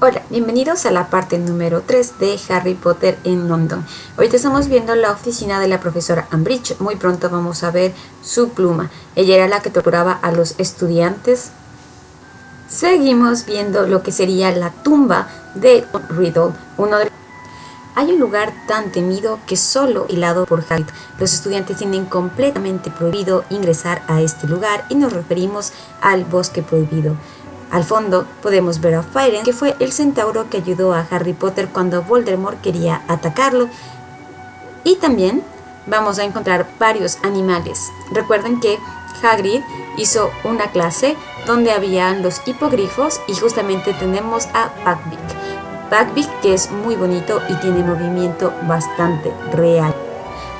Hola, bienvenidos a la parte número 3 de Harry Potter en London. Hoy estamos viendo la oficina de la profesora Umbridge. Muy pronto vamos a ver su pluma. Ella era la que torturaba a los estudiantes. Seguimos viendo lo que sería la tumba de Riddle, uno de hay un lugar tan temido que solo hilado por Hagrid. Los estudiantes tienen completamente prohibido ingresar a este lugar y nos referimos al bosque prohibido. Al fondo podemos ver a Firen, que fue el centauro que ayudó a Harry Potter cuando Voldemort quería atacarlo. Y también vamos a encontrar varios animales. Recuerden que Hagrid hizo una clase donde habían los hipogrifos y justamente tenemos a Buckbeak. Buckbeak que es muy bonito y tiene movimiento bastante real.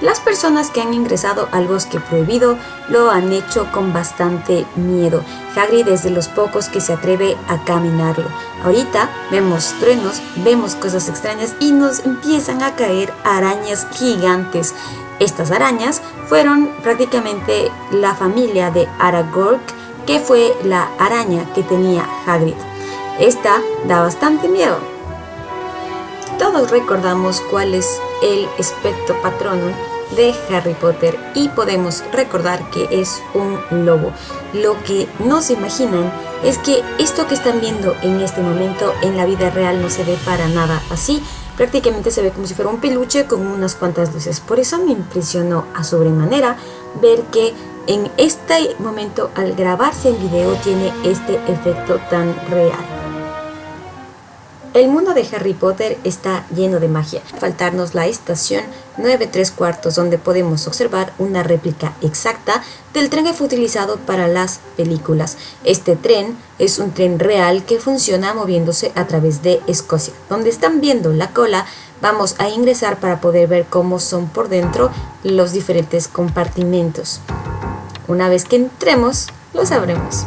Las personas que han ingresado al bosque prohibido lo han hecho con bastante miedo. Hagrid es de los pocos que se atreve a caminarlo. Ahorita vemos truenos, vemos cosas extrañas y nos empiezan a caer arañas gigantes. Estas arañas fueron prácticamente la familia de Aragorn, que fue la araña que tenía Hagrid. Esta da bastante miedo, todos recordamos cuál es el aspecto patronum de Harry Potter y podemos recordar que es un lobo. Lo que no se imaginan es que esto que están viendo en este momento en la vida real no se ve para nada así. Prácticamente se ve como si fuera un peluche con unas cuantas luces. Por eso me impresionó a sobremanera ver que en este momento al grabarse el video tiene este efecto tan real. El mundo de Harry Potter está lleno de magia. Faltarnos la estación 9 3 cuartos donde podemos observar una réplica exacta del tren que fue utilizado para las películas. Este tren es un tren real que funciona moviéndose a través de Escocia. Donde están viendo la cola vamos a ingresar para poder ver cómo son por dentro los diferentes compartimentos. Una vez que entremos, lo sabremos.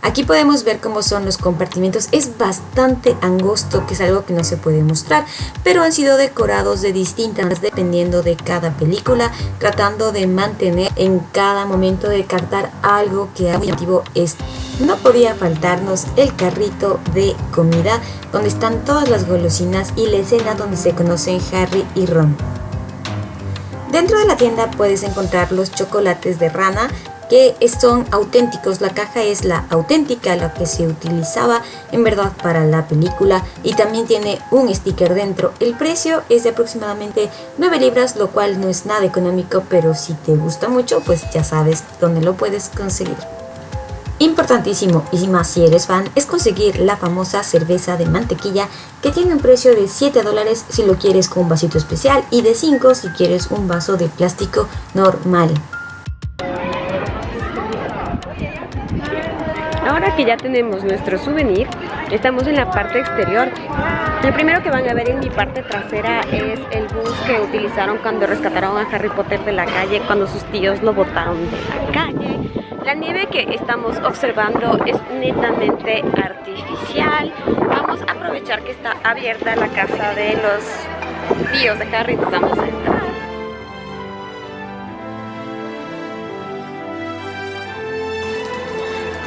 Aquí podemos ver cómo son los compartimentos, es bastante angosto, que es algo que no se puede mostrar, pero han sido decorados de distintas dependiendo de cada película, tratando de mantener en cada momento de captar algo que muy llamativo es. No podía faltarnos el carrito de comida, donde están todas las golosinas y la escena donde se conocen Harry y Ron. Dentro de la tienda puedes encontrar los chocolates de rana, que son auténticos. La caja es la auténtica, la que se utilizaba en verdad para la película y también tiene un sticker dentro. El precio es de aproximadamente 9 libras, lo cual no es nada económico, pero si te gusta mucho, pues ya sabes dónde lo puedes conseguir. Importantísimo, y más si eres fan, es conseguir la famosa cerveza de mantequilla que tiene un precio de 7 dólares si lo quieres con un vasito especial y de 5 si quieres un vaso de plástico normal. Ahora que ya tenemos nuestro souvenir, estamos en la parte exterior. Lo primero que van a ver en mi parte trasera es el bus que utilizaron cuando rescataron a Harry Potter de la calle, cuando sus tíos lo botaron de la calle. La nieve que estamos observando es netamente artificial. Vamos a aprovechar que está abierta la casa de los tíos de Harry, nos vamos a.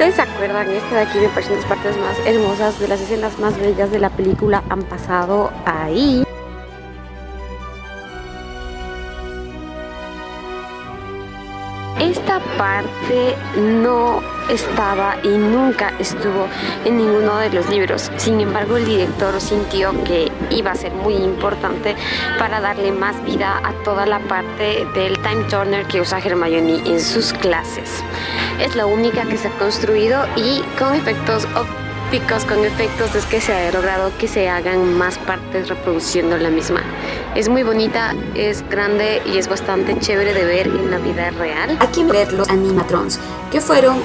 ¿Ustedes se acuerdan? Esta de aquí me parece las partes más hermosas, de las escenas más bellas de la película han pasado ahí. Esta parte no estaba y nunca estuvo en ninguno de los libros. Sin embargo, el director sintió que iba a ser muy importante para darle más vida a toda la parte del time turner que usa Hermione en sus clases. Es la única que se ha construido y con efectos ópticos, con efectos es que se ha logrado que se hagan más partes reproduciendo la misma. Es muy bonita, es grande y es bastante chévere de ver en la vida real. Aquí ver los animatrons, que fueron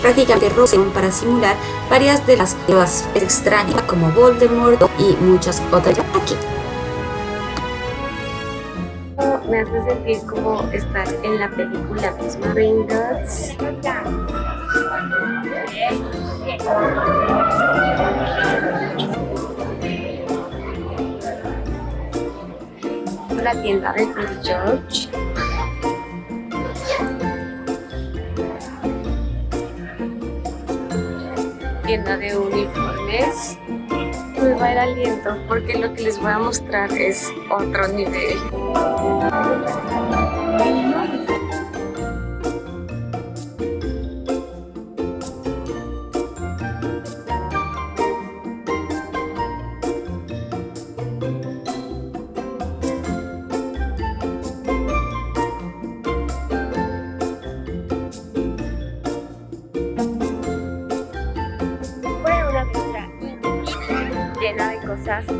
prácticamente roseon para simular varias de las cosas extrañas como Voldemort y muchas otras aquí. Me hace sentir como estar en la película misma. Tienda de George. Tienda de uniformes. me va el aliento porque lo que les voy a mostrar es otro nivel.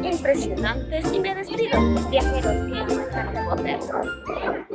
Impresionantes y me despido, viajeros que aman Harry Potter.